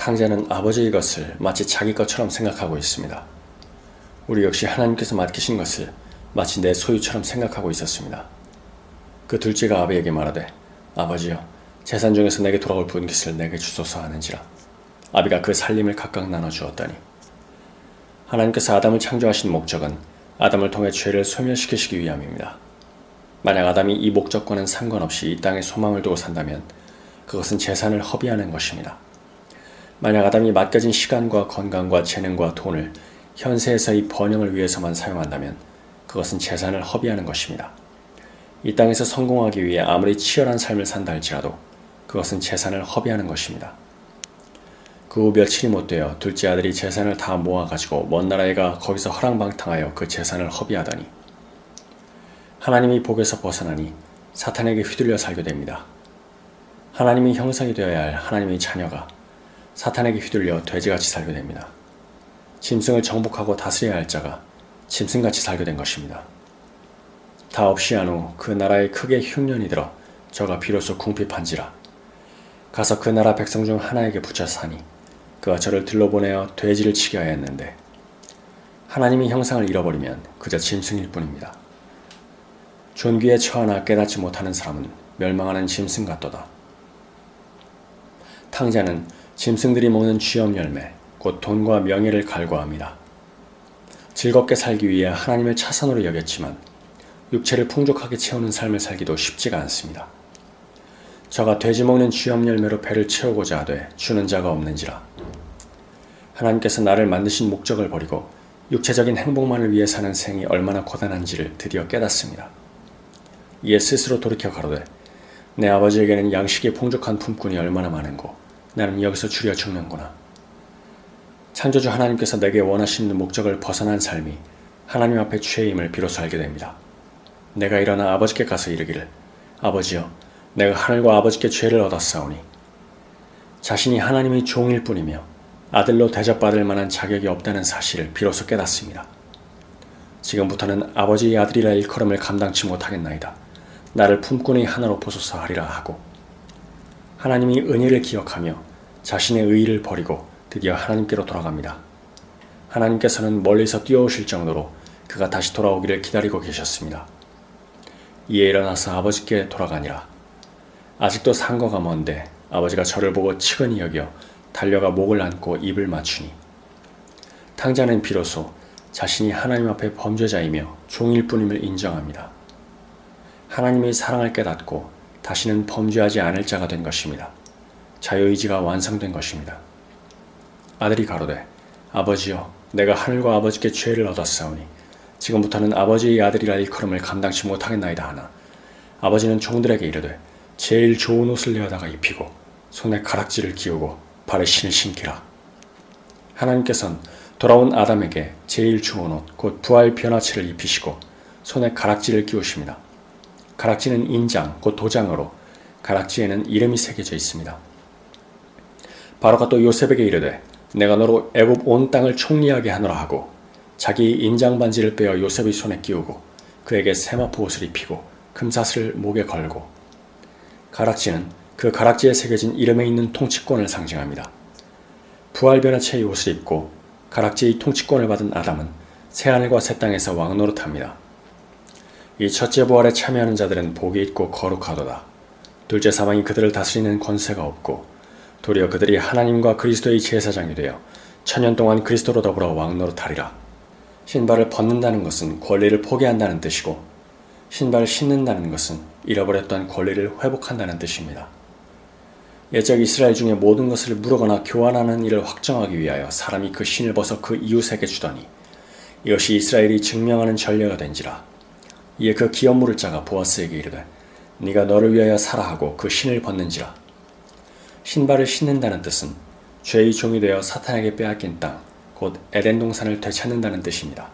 탕자는 아버지의 것을 마치 자기 것처럼 생각하고 있습니다. 우리 역시 하나님께서 맡기신 것을 마치 내 소유처럼 생각하고 있었습니다. 그 둘째가 아비에게 말하되 아버지여 재산 중에서 내게 돌아올 분깃을 내게 주소서 하는지라 아비가 그 살림을 각각 나눠 주었다니 하나님께서 아담을 창조하신 목적은 아담을 통해 죄를 소멸시키시기 위함입니다. 만약 아담이 이 목적과는 상관없이 이 땅에 소망을 두고 산다면 그것은 재산을 허비하는 것입니다. 만약 아담이 맡겨진 시간과 건강과 재능과 돈을 현세에서의 번영을 위해서만 사용한다면 그것은 재산을 허비하는 것입니다. 이 땅에서 성공하기 위해 아무리 치열한 삶을 산다 할지라도 그것은 재산을 허비하는 것입니다. 그 후 며칠이 못 되어 둘째 아들이 재산을 다 모아가지고 먼 나라에 가 거기서 허랑방탕하여 그 재산을 허비하더니 하나님이 복에서 벗어나니 사탄에게 휘둘려 살게 됩니다. 하나님의 형상이 되어야 할 하나님의 자녀가 사탄에게 휘둘려 돼지같이 살게 됩니다. 짐승을 정복하고 다스려야 할 자가 짐승같이 살게 된 것입니다. 다 없이 한 후 그 나라에 크게 흉년이 들어 저가 비로소 궁핍한지라 가서 그 나라 백성 중 하나에게 붙여 사니 그가 저를 들러보내어 돼지를 치게 하였는데 하나님의 형상을 잃어버리면 그저 짐승일 뿐입니다. 존귀에 처하나 깨닫지 못하는 사람은 멸망하는 짐승 같도다. 탕자는 짐승들이 먹는 쥐염 열매, 곧 돈과 명예를 갈구합니다. 즐겁게 살기 위해 하나님을 차선으로 여겼지만 육체를 풍족하게 채우는 삶을 살기도 쉽지가 않습니다. 저가 돼지 먹는 쥐염 열매로 배를 채우고자 하되 주는 자가 없는지라. 하나님께서 나를 만드신 목적을 버리고 육체적인 행복만을 위해 사는 생이 얼마나 고단한지를 드디어 깨닫습니다. 이에 스스로 돌이켜 가로되 내 아버지에게는 양식이 풍족한 품꾼이 얼마나 많은고 나는 여기서 줄여 죽는구나. 창조주 하나님께서 내게 원하시는 목적을 벗어난 삶이 하나님 앞에 죄임을 비로소 알게 됩니다. 내가 일어나 아버지께 가서 이르기를 아버지여 내가 하늘과 아버지께 죄를 얻었사오니 자신이 하나님의 종일 뿐이며 아들로 대접받을 만한 자격이 없다는 사실을 비로소 깨닫습니다. 지금부터는 아버지의 아들이라 일컬음을 감당치 못하겠나이다. 나를 품꾼의 하나로 보소서 하리라 하고 하나님이 은혜를 기억하며 자신의 의의를 버리고 드디어 하나님께로 돌아갑니다. 하나님께서는 멀리서 뛰어오실 정도로 그가 다시 돌아오기를 기다리고 계셨습니다. 이에 일어나서 아버지께 돌아가니라. 아직도 상거가 먼데 아버지가 저를 보고 치근히 여겨 달려가 목을 안고 입을 맞추니 탕자는 비로소 자신이 하나님 앞에 범죄자이며 종일 뿐임을 인정합니다. 하나님의 사랑을 깨닫고 다시는 범죄하지 않을 자가 된 것입니다. 자유의지가 완성된 것입니다. 아들이 가로되 아버지여 내가 하늘과 아버지께 죄를 얻었사오니 지금부터는 아버지의 아들이라 일컬음을 감당치 못하겠나이다 하나 아버지는 종들에게 이르되 제일 좋은 옷을 내어다가 입히고 손에 가락지를 끼우고 발에 신을 신기라 하나님께서는 돌아온 아담에게 제일 좋은 옷 곧 부활 변화체를 입히시고 손에 가락지를 끼우십니다. 가락지는 인장, 곧 도장으로 가락지에는 이름이 새겨져 있습니다. 바로가 또 요셉에게 이르되 내가 너로 애굽 온 땅을 총리하게 하노라 하고 자기 인장 반지를 빼어 요셉의 손에 끼우고 그에게 세마포 옷을 입히고 금사슬을 목에 걸고 가락지는 그 가락지에 새겨진 이름에 있는 통치권을 상징합니다. 부활변화체의 옷을 입고 가락지의 통치권을 받은 아담은 새하늘과 새 땅에서 왕노릇합니다. 이 첫째 부활에 참여하는 자들은 복이 있고 거룩하도다. 둘째 사망이 그들을 다스리는 권세가 없고 도리어 그들이 하나님과 그리스도의 제사장이 되어 천년 동안 그리스도로 더불어 왕노릇하리라. 신발을 벗는다는 것은 권리를 포기한다는 뜻이고 신발을 신는다는 것은 잃어버렸던 권리를 회복한다는 뜻입니다. 예적 이스라엘 중에 모든 것을 물어거나 교환하는 일을 확정하기 위하여 사람이 그 신을 벗어 그 이웃에게 주더니 이것이 이스라엘이 증명하는 전례가 된지라 이에 그 기업 물을 자가 보아스에게 이르되 네가 너를 위하여 살아 하고 그 신을 벗는지라 신발을 신는다는 뜻은 죄의 종이 되어 사탄에게 빼앗긴 땅, 곧 에덴 동산을 되찾는다는 뜻입니다.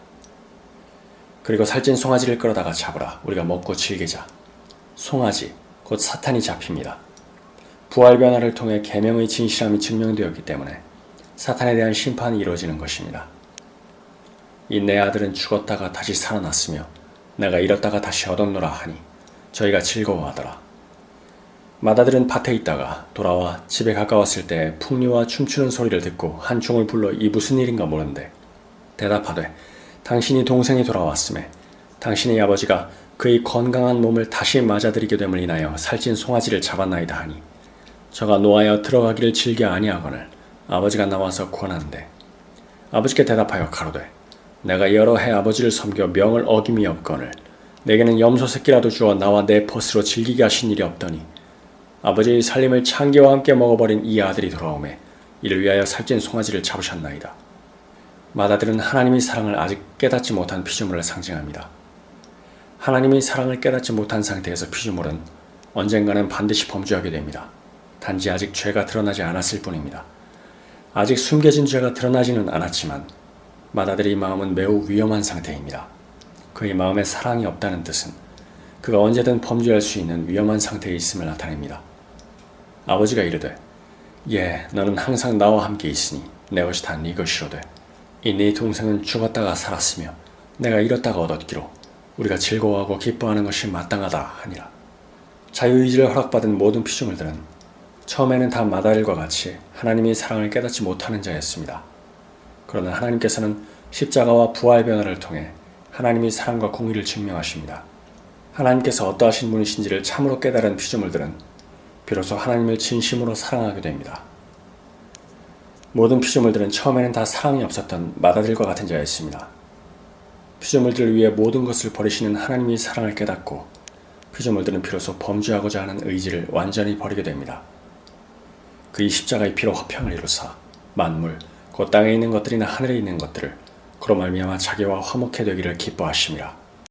그리고 살찐 송아지를 끌어다가 잡으라 우리가 먹고 즐기자. 송아지, 곧 사탄이 잡힙니다. 부활 변화를 통해 계명의 진실함이 증명되었기 때문에 사탄에 대한 심판이 이루어지는 것입니다. 이 내 아들은 죽었다가 다시 살아났으며 내가 잃었다가 다시 얻었노라 하니 저희가 즐거워하더라. 마다들은 밭에 있다가 돌아와 집에 가까웠을 때 풍류와 춤추는 소리를 듣고 한 종을 불러 이 무슨 일인가 모른대 대답하되 당신이 동생이 돌아왔음에 당신의 아버지가 그의 건강한 몸을 다시 맞아들이게 됨을 인하여 살찐 송아지를 잡았나이다 하니 저가 노하여 들어가기를 즐겨 아니하거늘 아버지가 나와서 권한대 아버지께 대답하여 가로되 내가 여러 해 아버지를 섬겨 명을 어김이 없거늘 내게는 염소 새끼라도 주어 나와 내 벗으로 즐기게 하신 일이 없더니 아버지의 살림을 창기와 함께 먹어버린 이 아들이 돌아오매 이를 위하여 살찐 송아지를 잡으셨나이다. 마다들은 하나님의 사랑을 아직 깨닫지 못한 피조물을 상징합니다. 하나님의 사랑을 깨닫지 못한 상태에서 피조물은 언젠가는 반드시 범죄하게 됩니다. 단지 아직 죄가 드러나지 않았을 뿐입니다. 아직 숨겨진 죄가 드러나지는 않았지만 마다들의 마음은 매우 위험한 상태입니다. 그의 마음에 사랑이 없다는 뜻은 그가 언제든 범죄할 수 있는 위험한 상태에 있음을 나타냅니다. 아버지가 이르되 예 너는 항상 나와 함께 있으니 내 것이 다 네 것이로되 이 네 동생은 죽었다가 살았으며 내가 잃었다가 얻었기로 우리가 즐거워하고 기뻐하는 것이 마땅하다 하니라. 자유의지를 허락받은 모든 피조물들은 처음에는 다 마다일과 같이 하나님의 사랑을 깨닫지 못하는 자였습니다. 그러나 하나님께서는 십자가와 부활 변화를 통해 하나님의 사랑과 공의를 증명하십니다. 하나님께서 어떠하신 분이신지를 참으로 깨달은 피조물들은 비로소 하나님을 진심으로 사랑하게 됩니다. 모든 피조물들은 처음에는 다 사랑이 없었던 마다들과 같은 자였습니다. 피조물들을 위해 모든 것을 버리시는 하나님의 사랑을 깨닫고 피조물들은 비로소 범죄하고자 하는 의지를 완전히 버리게 됩니다. 그의 십자가의 피로 화평을 이루사 만물, 곧 땅에 있는 것들이나 하늘에 있는 것들을 그로 말미암아 자기와 화목해 되기를 기뻐하심이라.